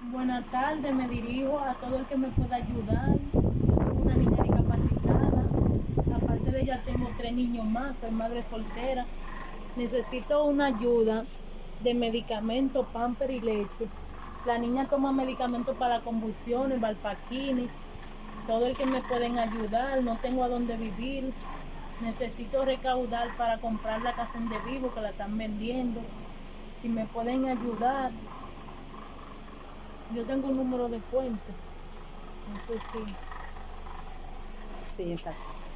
Buenas tardes, me dirijo a todo el que me pueda ayudar. Una niña discapacitada. Aparte de ella, tengo tres niños más, soy madre soltera. Necesito una ayuda de medicamentos, pamper y leche. La niña toma medicamentos para convulsiones, valpaquini. Todo el que me pueden ayudar, no tengo a dónde vivir. Necesito recaudar para comprar la casa en de vivo que la están vendiendo. Si me pueden ayudar. Yo tengo un número de cuenta. No sé si. Sí, exacto.